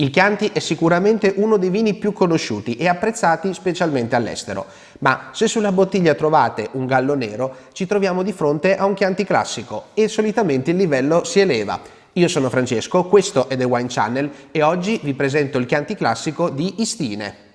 Il Chianti è sicuramente uno dei vini più conosciuti e apprezzati specialmente all'estero, ma se sulla bottiglia trovate un gallo nero ci troviamo di fronte a un Chianti classico e solitamente il livello si eleva. Io sono Francesco, questo è The Wine Channel e oggi vi presento il Chianti classico di Istine.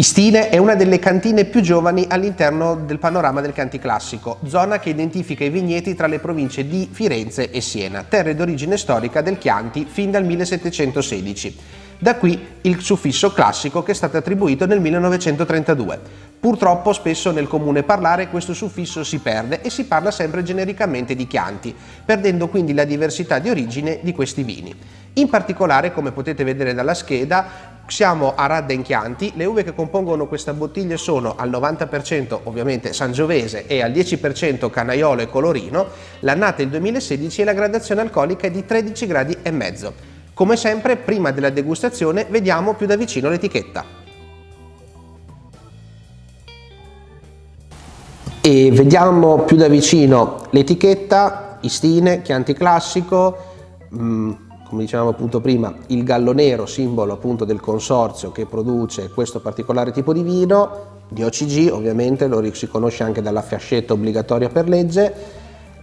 Istine è una delle cantine più giovani all'interno del panorama del Canti Classico, zona che identifica i vigneti tra le province di Firenze e Siena, terre d'origine storica del Chianti fin dal 1716. Da qui il suffisso classico che è stato attribuito nel 1932. Purtroppo spesso nel comune parlare questo suffisso si perde e si parla sempre genericamente di Chianti, perdendo quindi la diversità di origine di questi vini. In particolare, come potete vedere dalla scheda, siamo a Radden Chianti, le uve che compongono questa bottiglia sono al 90% ovviamente sangiovese e al 10% canaiolo e colorino, l'annata è il 2016 e la gradazione alcolica è di 13 gradi e mezzo. Come sempre, prima della degustazione vediamo più da vicino l'etichetta. E vediamo più da vicino l'etichetta, Istine, Chianti Classico, mh, mm, come dicevamo appunto prima, il gallo nero, simbolo appunto del consorzio che produce questo particolare tipo di vino, di OCG ovviamente, lo si conosce anche dalla fascetta obbligatoria per legge,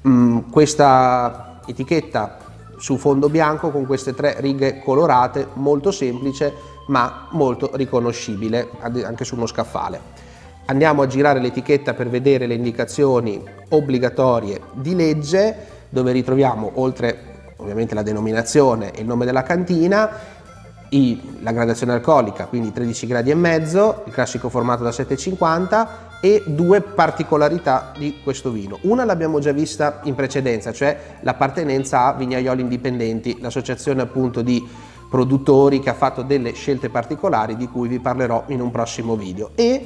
mm, questa etichetta su fondo bianco con queste tre righe colorate, molto semplice ma molto riconoscibile anche su uno scaffale. Andiamo a girare l'etichetta per vedere le indicazioni obbligatorie di legge dove ritroviamo oltre ovviamente la denominazione e il nome della cantina, i, la gradazione alcolica, quindi 13 gradi e mezzo, il classico formato da 7,50 e due particolarità di questo vino. Una l'abbiamo già vista in precedenza, cioè l'appartenenza a Vignaioli Indipendenti, l'associazione appunto di produttori che ha fatto delle scelte particolari di cui vi parlerò in un prossimo video. E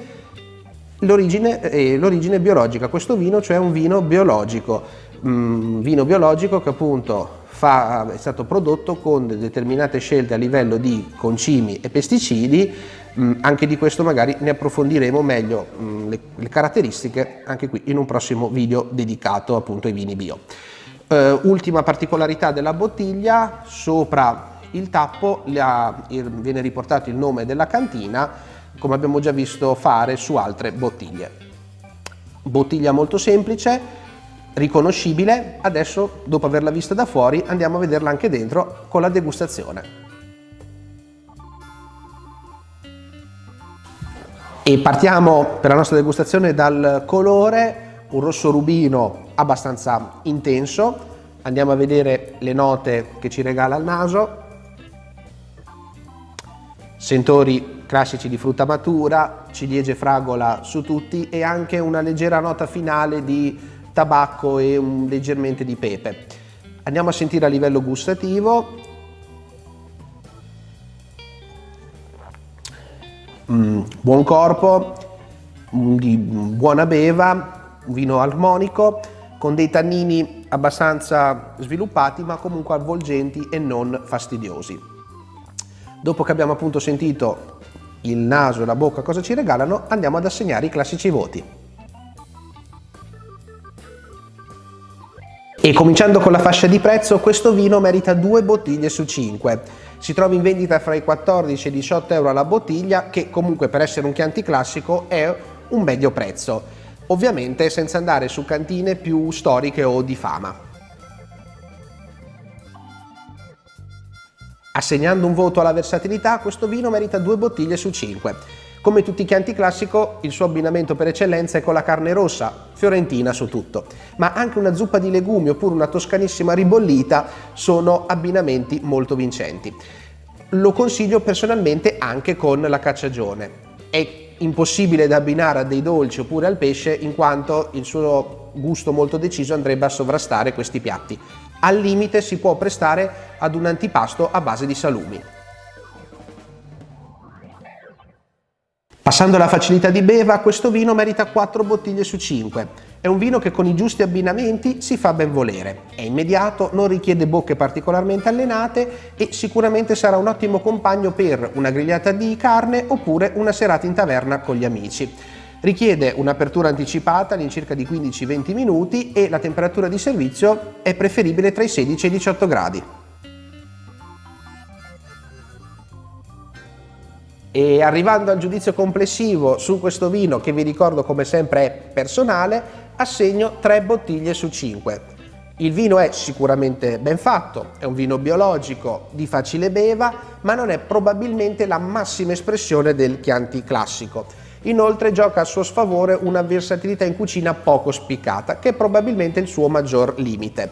l'origine eh, biologica, questo vino cioè un vino biologico, mm, vino biologico che appunto fa, è stato prodotto con determinate scelte a livello di concimi e pesticidi, mh, anche di questo magari ne approfondiremo meglio mh, le, le, caratteristiche anche qui in un prossimo video dedicato appunto ai vini bio. Uh, ultima particolarità della bottiglia, sopra il tappo la, il, viene riportato il nome della cantina come abbiamo già visto fare su altre bottiglie. Bottiglia molto semplice, riconoscibile, adesso dopo averla vista da fuori andiamo a vederla anche dentro con la degustazione. E partiamo per la nostra degustazione dal colore, un rosso rubino abbastanza intenso, andiamo a vedere le note che ci regala il naso, sentori classici di frutta matura, ciliegie fragola su tutti e anche una leggera nota finale di tabacco e un, leggermente di pepe. Andiamo a sentire a livello gustativo. Mm, buon corpo, di buona beva, un vino armonico con dei tannini abbastanza sviluppati ma comunque avvolgenti e non fastidiosi. Dopo che abbiamo appunto sentito il naso e la bocca cosa ci regalano, andiamo ad assegnare i classici voti. E cominciando con la fascia di prezzo, questo vino merita due bottiglie su 5. Si trova in vendita fra i 14 e i 18 euro alla bottiglia, che comunque per essere un Chianti classico è un medio prezzo. Ovviamente senza andare su cantine più storiche o di fama. Assegnando un voto alla versatilità, questo vino merita due bottiglie su 5. Come tutti i Chianti classico, il suo abbinamento per eccellenza è con la carne rossa, fiorentina su tutto, ma anche una zuppa di legumi oppure una toscanissima ribollita sono abbinamenti molto vincenti. Lo consiglio personalmente anche con la cacciagione. È impossibile da abbinare a dei dolci oppure al pesce in quanto il suo gusto molto deciso andrebbe a sovrastare questi piatti. Al limite si può prestare ad un antipasto a base di salumi. Passando alla facilità di beva, questo vino merita 4 bottiglie su 5. È un vino che con i giusti abbinamenti si fa ben volere, è immediato, non richiede bocche particolarmente allenate e sicuramente sarà un ottimo compagno per una grigliata di carne oppure una serata in taverna con gli amici. Richiede un'apertura anticipata all'incirca di 15-20 minuti e la temperatura di servizio è preferibile tra i 16 e i 18 gradi. E arrivando al giudizio complessivo su questo vino, che vi ricordo come sempre è personale, assegno 3 bottiglie su 5. Il vino è sicuramente ben fatto, è un vino biologico di facile beva, ma non è probabilmente la massima espressione del Chianti classico. Inoltre gioca a suo sfavore una versatilità in cucina poco spiccata, che è probabilmente il suo maggior limite.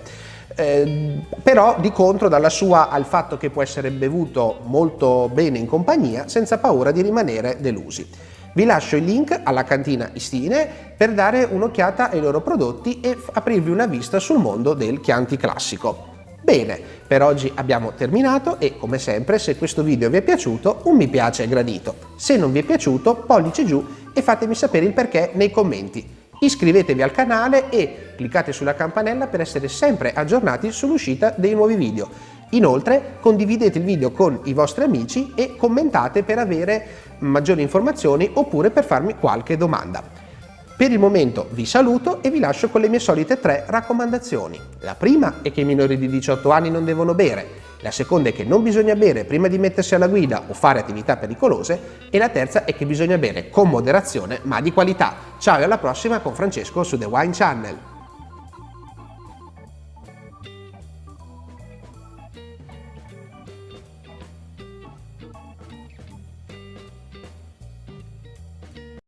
Eh, però di contro dalla sua al fatto che può essere bevuto molto bene in compagnia senza paura di rimanere delusi. Vi lascio il link alla cantina Istine per dare un'occhiata ai loro prodotti e aprirvi una vista sul mondo del Chianti classico. Bene, per oggi abbiamo terminato e come sempre se questo video vi è piaciuto un mi piace gradito. Se non vi è piaciuto pollice giù e fatemi sapere il perché nei commenti. Iscrivetevi al canale e cliccate sulla campanella per essere sempre aggiornati sull'uscita dei nuovi video. Inoltre condividete il video con i vostri amici e commentate per avere maggiori informazioni oppure per farmi qualche domanda. Per il momento vi saluto e vi lascio con le mie solite tre raccomandazioni. La prima è che i minori di 18 anni non devono bere, la seconda è che non bisogna bere prima di mettersi alla guida o fare attività pericolose e la terza è che bisogna bere con moderazione ma di qualità. Ciao e alla prossima con Francesco su The Wine Channel.